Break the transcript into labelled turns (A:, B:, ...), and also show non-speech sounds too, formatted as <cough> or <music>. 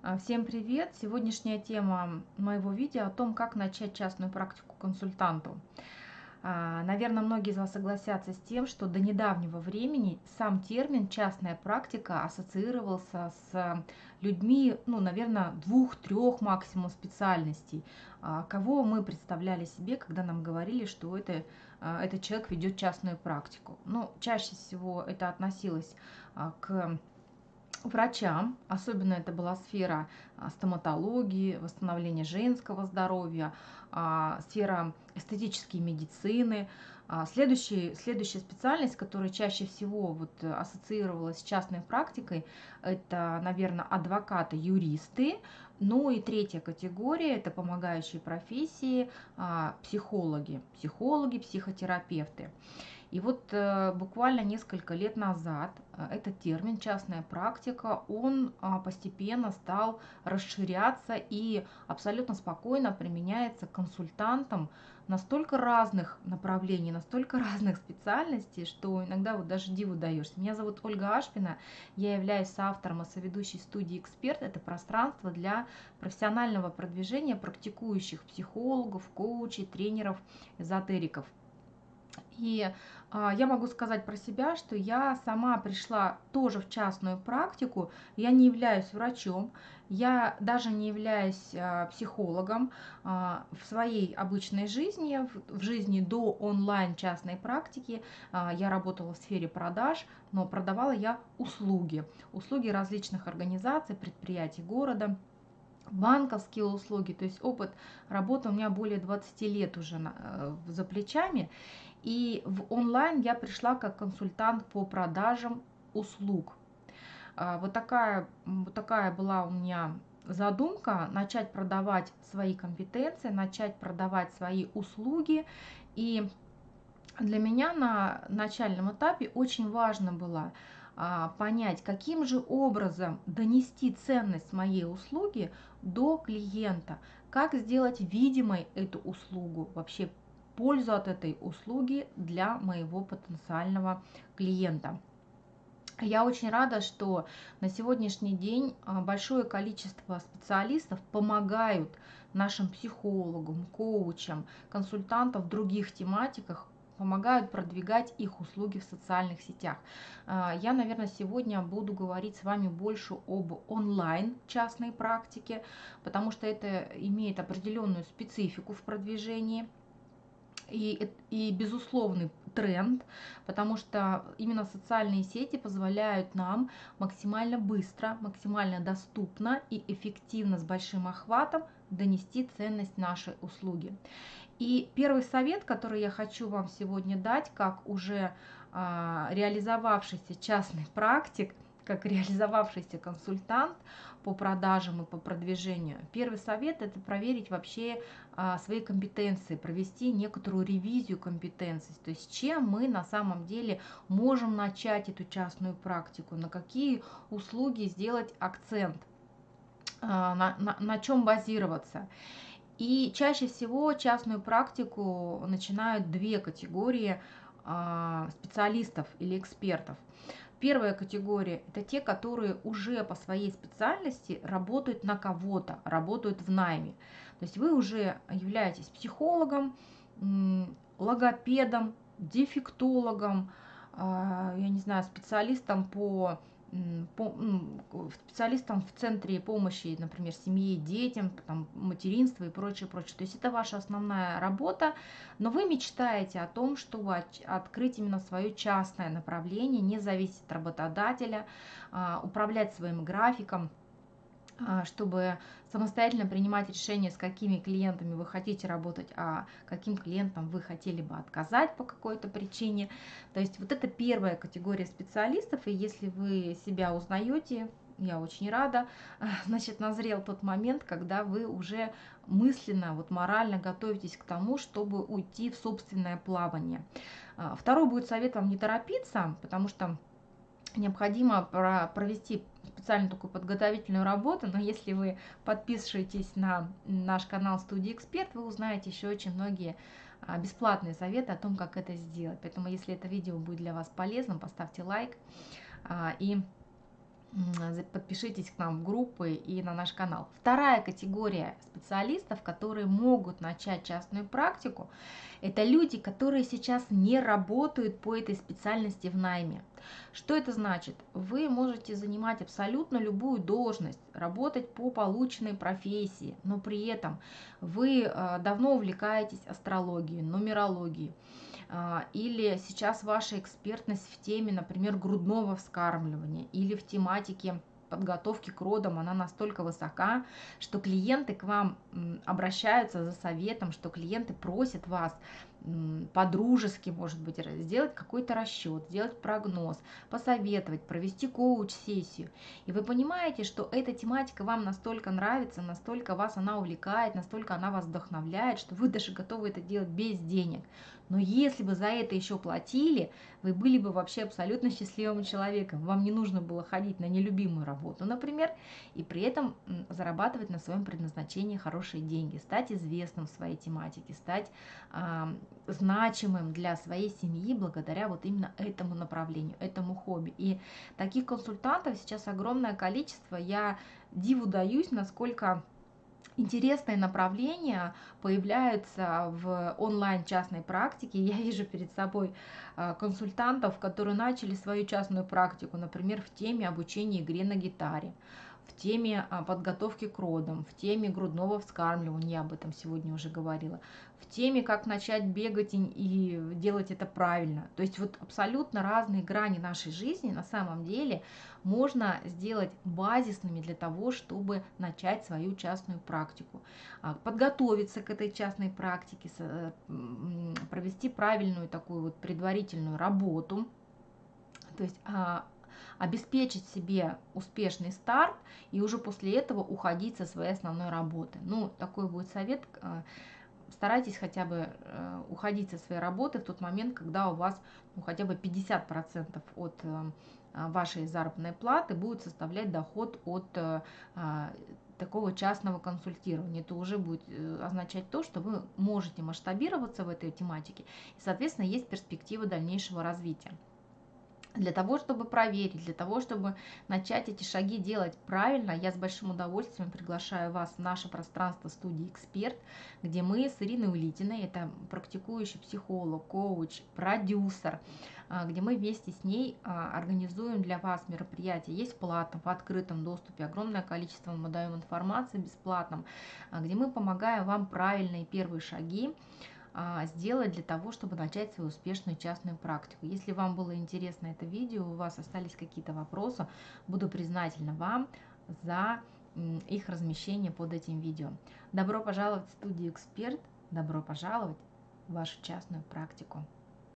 A: А, Всем привет! Сегодняшняя тема моего видео о том, как начать частную практику консультанту. А, Наверное, многие из вас согласятся с тем, что до недавнего времени сам термин «частная практика» ассоциировался с людьми, ну, наверное, двух-трех максимум специальностей. А, Кого мы представляли себе, когда нам говорили, что это, этот человек ведет частную практику. Ну, чаще всего это относилось к врачам, особенно это была сфера а, стоматологии, восстановления женского здоровья, а, сфера эстетической медицины. А, Следующий, следующая специальность, которая чаще всего вот ассоциировалась с частной практикой, это, наверное, адвокаты, юристы. Ну и третья категория– это помогающие профессии, психологи, психологи, психотерапевты. И вот э, буквально несколько лет назад э, этот термин частная практика, он а, постепенно стал расширяться и абсолютно спокойно применяется консультантам настолько разных направлений, настолько <laughs> разных специальностей, что иногда вот даже диву даешься. Меня зовут Ольга Ашпина, я являюсь автором и соведущей студии «Эксперт». Это пространство для профессионального продвижения практикующих психологов, коучей, тренеров, эзотериков. И а, я могу сказать про себя, что я сама пришла тоже в частную практику. Я не являюсь врачом, я даже не являюсь а, психологом а, в своей обычной жизни, в, в жизни до онлайн частной практики. А, я работала в сфере продаж, но продавала я услуги, услуги различных организаций, предприятий города банковские услуги, то есть опыт работы у меня более 20 лет уже на, э, за плечами. И в онлайн я пришла как консультант по продажам услуг. А, вот такая, вот такая была у меня задумка начать продавать свои компетенции, начать продавать свои услуги. И для меня на начальном этапе очень важно было а, понять, каким же образом донести ценность моей услуги до клиента, как сделать видимой эту услугу, вообще пользу от этой услуги для моего потенциального клиента. Я очень рада, что на сегодняшний день а, большое количество специалистов помогают нашим психологам, коучам, консультантам в других тематиках помогают продвигать их услуги в социальных сетях. А, я, наверное, сегодня буду говорить с вами больше об онлайн частной практике, потому что это имеет определенную специфику в продвижении и, и безусловный тренд, потому что именно социальные сети позволяют нам максимально быстро, максимально доступно и эффективно с большим охватом донести ценность нашей услуги. И первый совет, который я хочу вам сегодня дать, как уже а, реализовавшийся частный практик – как реализовавшийся консультант по продажам и по продвижению. Первый совет – это проверить вообще а, свои компетенции, провести некоторую ревизию компетенций, то есть чем мы на самом деле можем начать эту частную практику, на какие услуги сделать акцент, а, на, на, на чем базироваться. И чаще всего частную практику начинают две категории а, специалистов или экспертов. Первая категория – это те, которые уже по своей специальности работают на кого-то, работают в найме. То есть вы уже являетесь психологом, логопедом, дефектологом, а, я не знаю, специалистом по специалистам в центре помощи, например, семье, детям, там, материнство и прочее, прочее. То есть это ваша основная работа, но вы мечтаете о том, чтобы открыть именно свое частное направление, не зависеть от работодателя, а, управлять своим графиком, чтобы самостоятельно принимать решение, с какими клиентами вы хотите работать, а каким клиентам вы хотели бы отказать по какой-то причине. То есть вот это первая категория специалистов, и если вы себя узнаете, я очень рада, <laughs> значит, назрел тот момент, когда вы уже мысленно, вот морально готовитесь к тому, чтобы уйти в собственное плавание. А, второй будет совет вам не торопиться, потому что необходимо провести специально такую подготовительную работу, но если вы подпишетесь на наш канал Студия Эксперт, вы узнаете еще очень многие а, бесплатные советы о том, как это сделать. Поэтому, если это видео будет для вас полезным, поставьте лайк а, и подпишитесь к нам в группы и на наш канал. Вторая категория специалистов, которые могут начать частную практику, это люди, которые сейчас не работают по этой специальности в найме. Что это значит? Вы можете занимать абсолютно любую должность, работать по полученной профессии, но при этом вы э, давно увлекаетесь астрологией, нумерологией, а, или сейчас ваша экспертность в теме, например, грудного вскармливания или в тематике подготовки к родам, она настолько высока, что клиенты к вам обращаются за советом, что клиенты просят вас по-дружески, может быть, сделать какой-то расчет, сделать прогноз, посоветовать, провести коуч-сессию. И вы понимаете, что эта тематика вам настолько нравится, настолько вас она увлекает, настолько она вас вдохновляет, что вы даже готовы это делать без денег. Но если бы за это еще платили, вы были бы вообще абсолютно счастливым человеком. Вам не нужно было ходить на нелюбимую работу, например, и при этом зарабатывать на своем предназначении хорошие деньги, стать известным в своей тематике, стать значимым для своей семьи благодаря вот именно этому направлению, этому хобби. И таких консультантов сейчас огромное количество. Я диву даюсь, насколько интересные направления появляются в онлайн частной практике. Я вижу перед собой а, консультантов, которые начали свою частную практику, например, в теме обучения игре на гитаре, в теме а, подготовки к родам, в теме грудного вскармливания, я об этом сегодня уже говорила, в теме, как начать бегать и делать это правильно. То есть вот абсолютно разные грани нашей жизни на самом деле можно сделать базисными для того, чтобы начать свою частную практику. А, подготовиться к этой частной практике, э, провести правильную такую вот предварительную работу, то есть а, обеспечить себе успешный старт и уже после этого уходить со своей основной работы. Ну, такой будет совет. Э, старайтесь хотя бы э, уходить со своей работы в тот момент, когда у вас ну, хотя бы 50% от э, вашей заработной платы будет составлять доход от а, такого частного консультирования. Это уже будет означать то, что вы можете масштабироваться в этой тематике и, соответственно, есть перспектива дальнейшего развития. Для того, чтобы проверить, для того, чтобы начать эти шаги делать правильно, я с большим удовольствием приглашаю вас в наше пространство студии «Эксперт», где мы с Ириной Улитиной, это практикующий психолог, коуч, продюсер, а, где мы вместе с ней а, организуем для вас мероприятия. Есть платно, в открытом доступе, огромное количество мы даем информации бесплатном, а, где мы помогаем вам правильные первые шаги, сделать для того, чтобы начать свою успешную частную практику. Если вам было интересно это видео, у вас остались какие-то вопросы, буду признательна вам за их размещение под этим видео. Добро пожаловать в студию «Эксперт», добро пожаловать в вашу частную практику.